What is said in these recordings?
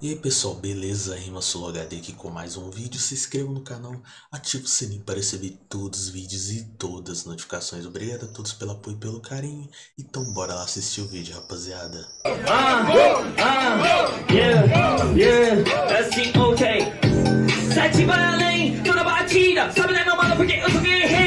E aí pessoal, beleza? Rima HD aqui com mais um vídeo. Se inscreva no canal, ative o sininho para receber todos os vídeos e todas as notificações. Obrigado a todos pelo apoio e pelo carinho. Então bora lá assistir o vídeo, rapaziada. Ah, ah, yeah, yeah, assim, ok. Sete vai além, toda batida. Sabe né, meu mano, porque eu sou guerreiro.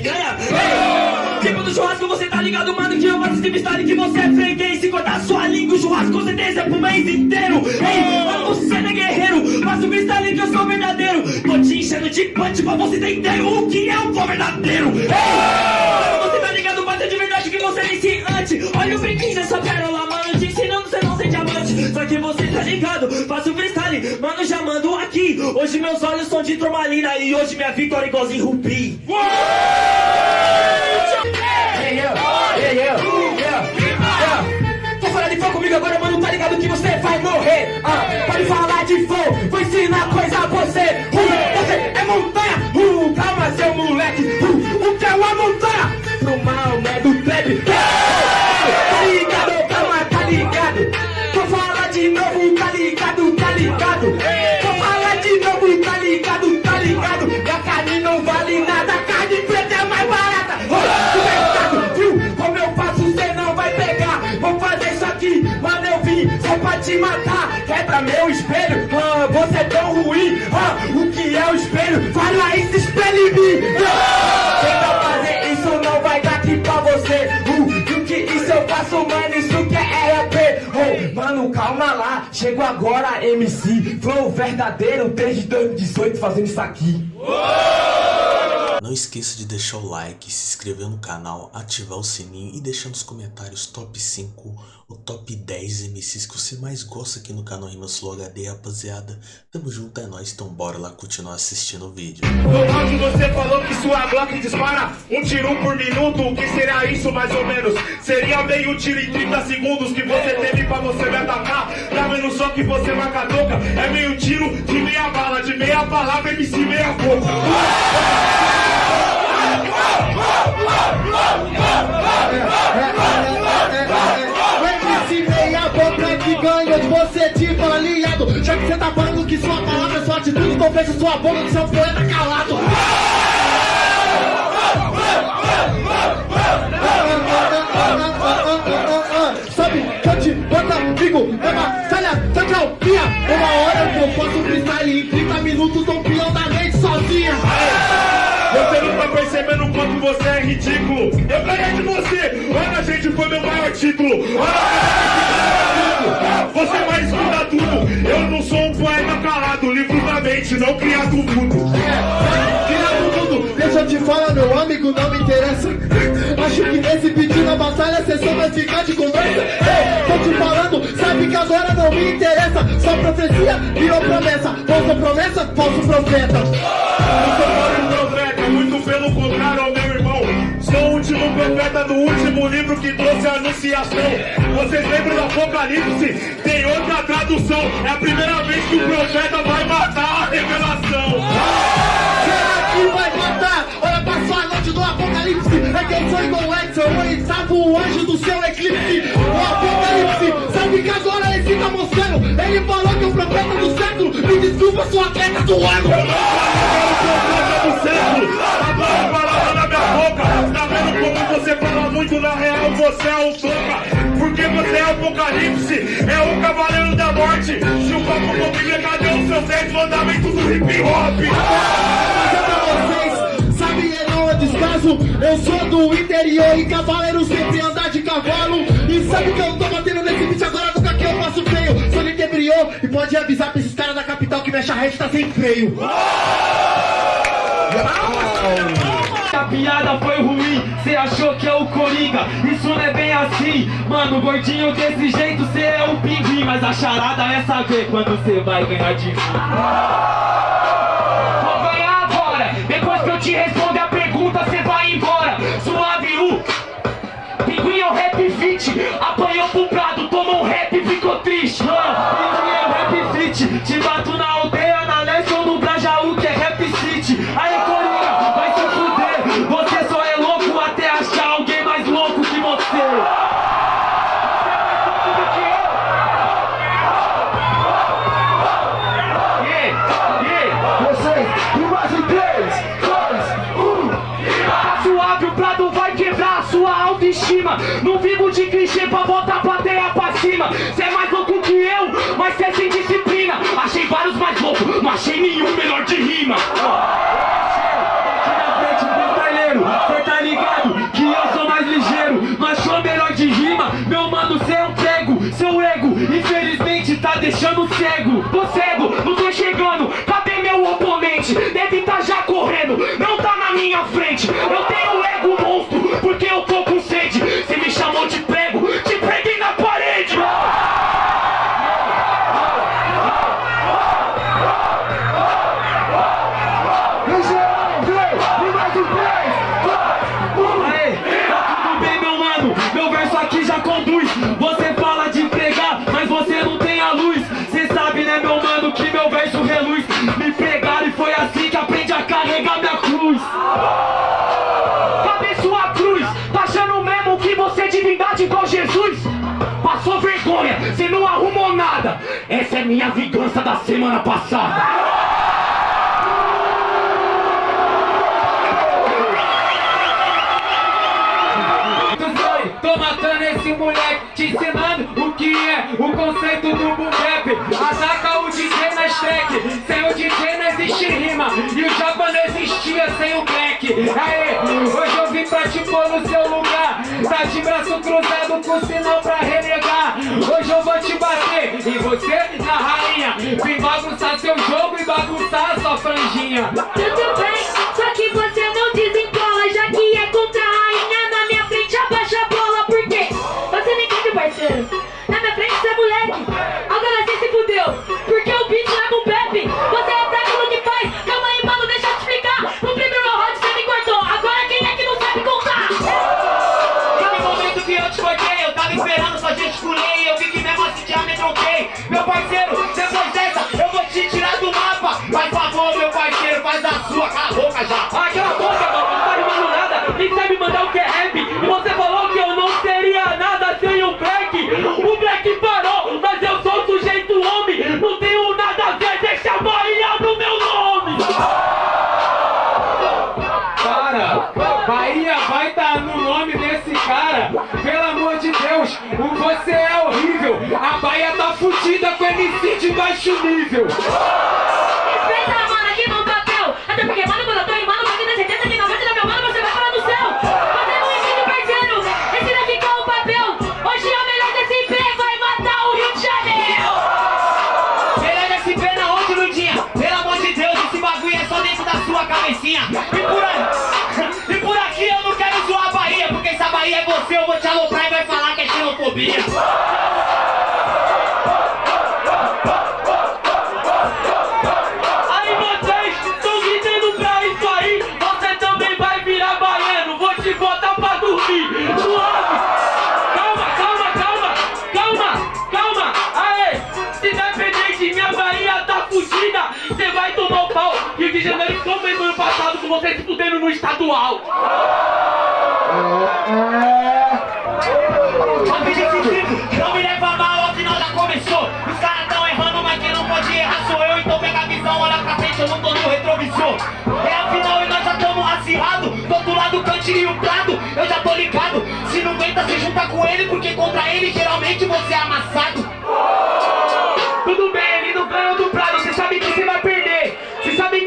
Picanha. Ei, tipo do churrasco, você tá ligado, mano? Que eu faço freestyle que você é freguês. Se cortar sua língua, o churrasco com certeza é pro mês inteiro. Ei, mano, você não é guerreiro. Faço freestyle que eu sou verdadeiro. Tô te enchendo de punch pra você entender o que é um verdadeiro. Ei, você tá ligado, mas é de verdade que você é iniciante. Olha o brinquinho dessa pérola, ligado, faço freestyle, mano, já mando aqui. Hoje meus olhos são de turmalina e hoje minha vitória é igualzinho rubi. Quer falar de fogo comigo agora, mano? Tá ligado que você vai morrer. Ah, pode falar de fogo, vou ensinar coisa a você. Uh, você é montanha. Uh, calma, seu moleque. Uh, o que é uma montanha? No mal, né? Do trap. Tá ligado? Calma, tá ligado? Ligado? Vou falar de novo, tá ligado? Tá ligado? Minha carne não vale nada, carne preta é mais barata. Do mercado, viu? Como eu faço, cê não vai pegar. Vou fazer isso aqui, mano, eu vim só pra te matar. Quebra meu espelho, ah, você é tão ruim. Ah, o que é o espelho? Fala esse espelho em mim. Ah, mano, calma lá. Chego agora, MC. Flow verdadeiro desde 2018 fazendo isso aqui. Não esqueça de deixar o like, se inscrever no canal, ativar o sininho e deixar nos comentários top 5 ou top 10 MCs que você mais gosta aqui no canal Rimas Flow HD, rapaziada. Tamo junto, é nóis, então bora lá continuar assistindo o vídeo. No áudio você falou que sua Glock dispara um tiro por minuto, o que será isso mais ou menos? Seria meio tiro em 30 segundos que você teve pra você me atacar. Tá vendo só que você marca toca? É meio tiro de meia bala, de meia palavra, MC meia boca. meia boca que ganha de você tipo aliado Já que você tá falando que sua palavra é sua atitude Então fecha sua boca que seu poeta calado percebendo quanto você é ridículo. Eu ganhei de você. Olha, gente, foi meu maior título. Olha, você mais estuda tudo. Eu não sou um poeta calado, livro da mente, não criado mudo. Criado tudo, deixa eu te falar, meu amigo, não me interessa. Acho que nesse pedido na batalha você só vai ficar de conversa. Ei, tô te falando, sabe que agora não me interessa. Só profecia virou promessa. Falsa promessa, falso profeta. Livro que trouxe a anunciação. Vocês lembram do Apocalipse? Tem outra tradução. É a primeira vez que o profeta vai matar a revelação. Será que vai matar? Olha pra sua noite do Apocalipse. É que eu sou igual o Edson, eu estava o anjo do seu eclipse. O Apocalipse, sabe que agora ele tá mostrando. Ele falou que o profeta do século me desculpa sua atleta do ano. do século. Fala muito na real? Você é o toca. Porque você é o apocalipse. É o cavaleiro da morte. Chupa com Bíblia, cadê os seus 10 mandamentos do hip hop? dizer pra vocês, sabe é não é descaso Eu sou do interior e cavaleiro sempre anda de cavalo E sabe que eu tô batendo nesse beat agora nunca que eu faço feio Sou de interior e pode avisar pra esses caras da capital que minha charrete tá sem freio A piada foi ruim, cê achou que é o Coringa? Isso não é bem assim, mano, gordinho desse jeito cê é o pinguim. Mas a charada é saber quando cê vai ganhar de mim. Vou ganhar agora, depois que eu te responder a pergunta cê vai embora. Suave U, pinguim é o rap fit. Apanhou pro prado, tomou um rap e ficou triste. Ah, Pinguim é o rap fit, te bato na aldeia, suave, o Prado vai quebrar a sua autoestima. Não vivo de clichê pra botar a plateia pra cima. Cê é mais louco que eu, mas cê é sem disciplina. Achei vários mais loucos, não achei nenhum melhor de rima. Infelizmente, tá deixando cego. Tô cego, não tô chegando. Cadê meu oponente? Deve tá já correndo, não tá na minha frente. Eu cruz. Cadê sua cruz? Tá achando mesmo que você é divindade igual Jesus? Passou vergonha, cê não arrumou nada. Essa é minha vingança da semana passada. Tô matando esse moleque, te ensinando o que é o conceito do boom. Ataca o DJ na stack, sem o DJ não existe rima. E o japa existia sem o black. Aê, hoje eu vim pra te pôr no seu lugar. Tá de braço cruzado com sinal pra renegar. Hoje eu vou te bater, e você na rainha. Vim bagunçar seu jogo e bagunçar sua franjinha. Tudo bem, só que você não desembola, já que é contra MC de baixo nível. Respeita, mano, aqui no papel, até porque, mano, quando eu tô rimando, você tem certeza que 90 da meu mano você vai parar no céu. Você não entende, parceiro, esse daqui que é o papel, hoje é o melhor desse IP, vai matar o Rio de Janeiro. Melhor desse na onde, Ludinha? Pelo amor de Deus, esse bagulho é só dentro da sua cabecinha. E por aí, e por aqui eu não quero zoar a Bahia, porque se a Bahia é você, eu vou te aloprar e vai falar que é xenofobia. De Janeiro ficou mesmo ano passado com você se fudendo no estadual. Objetivo, não me leva mal, afinal já começou. Os caras tão errando, mas quem não pode errar sou eu. Então pega a visão, olha pra frente, eu não tô no retrovisor. É afinal e nós já tamo acirrado. Do outro lado, Cante e o Prado, eu já tô ligado. Se não aguenta, se junta com ele, porque contra ele geralmente você é amassado.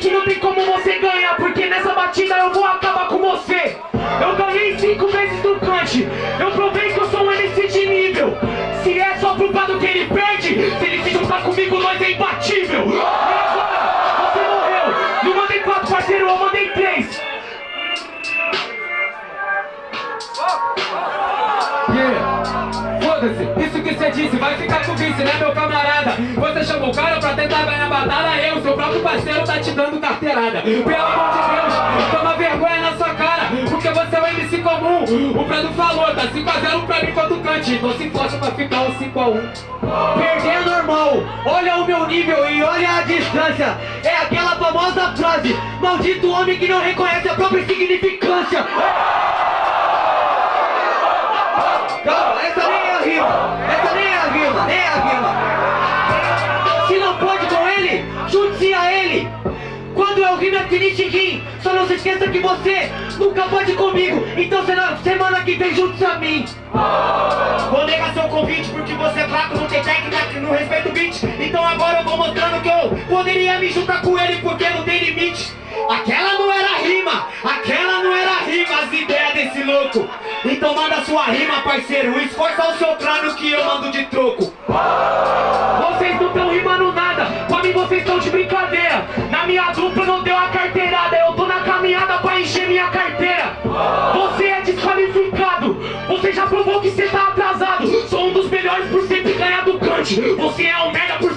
Que não tem como você ganhar, porque nessa batida eu vou acabar com você. Eu ganhei cinco vezes do Kant, eu provei que eu sou um MC de nível. Se é só pro Prado que ele perde, se ele se juntar comigo, nós é imbatível. E agora, você morreu. Não mandei quatro, parceiro, eu mandei três. Yeah. Foda-se, disse vai ficar com vice, né meu camarada? Você chamou o cara pra tentar ganhar batalha, eu, seu próprio parceiro, tá te dando carteirada. Pelo amor de Deus, toma vergonha na sua cara, porque você é um MC comum. O Prado falou, tá 5x0 pra mim quanto cante. Não se força pra ficar um 5x1. Perder é normal, olha o meu nível e olha a distância É aquela famosa frase Maldito homem que não reconhece a própria significância Calma, essa nem é a rima Essa é a rima, nem a rima Se não pode com ele, junte-se a ele. Quando eu rimo é finish rim Só não se esqueça que você nunca pode comigo. Então será semana que vem juntos a mim. Vou negar seu convite porque você é fraco, não tem técnica, não respeita o beat. Então agora eu vou mostrando que eu poderia me juntar com ele porque não tem limite Aquela não era rima, aquela não era rima, as ideias desse louco. Então manda sua rima parceiro, esforça o seu crânio que eu mando de troco. Vocês não tão rimando nada, pra mim vocês estão de brincadeira. Na minha dupla não deu a carteirada, eu tô na caminhada pra encher minha carteira. Você é desqualificado, você já provou que você tá atrasado. Sou um dos melhores por sempre ganhar do cante Você é um merda por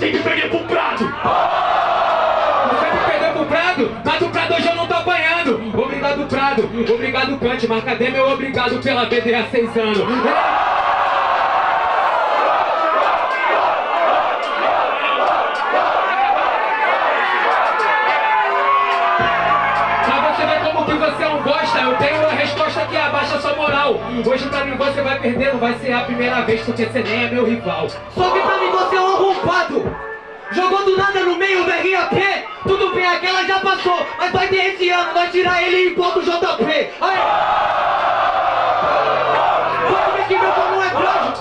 Obrigado Prado, obrigado cadê meu obrigado pela BD há seis anos? É que abaixa sua moral. Hoje pra mim você vai perder, não vai ser a primeira vez, porque você nem é meu rival. Só que pra mim você é um arrombado Jogou do nada no meio do RAP Tudo bem, aquela já passou. Mas vai ter esse ano, vai tirar ele e pôr do JP Aí Pode ver que meu pau não é grande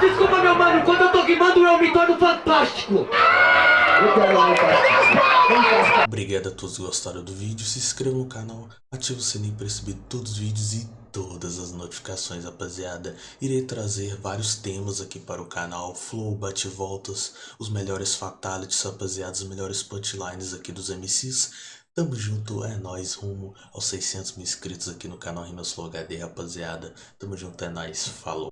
Desculpa meu mano, quando tô rimando eu me torno fantástico Obrigado a todos que gostaram do vídeo, se inscreva no canal, ative o sininho para receber todos os vídeos e todas as notificações, rapaziada. Irei trazer vários temas aqui para o canal, flow, bate-voltas, os melhores fatalities, rapaziada, os melhores punchlines aqui dos MCs. Tamo junto, é nóis, rumo aos 600 mil inscritos aqui no canal Rimas Flow HD, rapaziada. Tamo junto, é nóis, falou.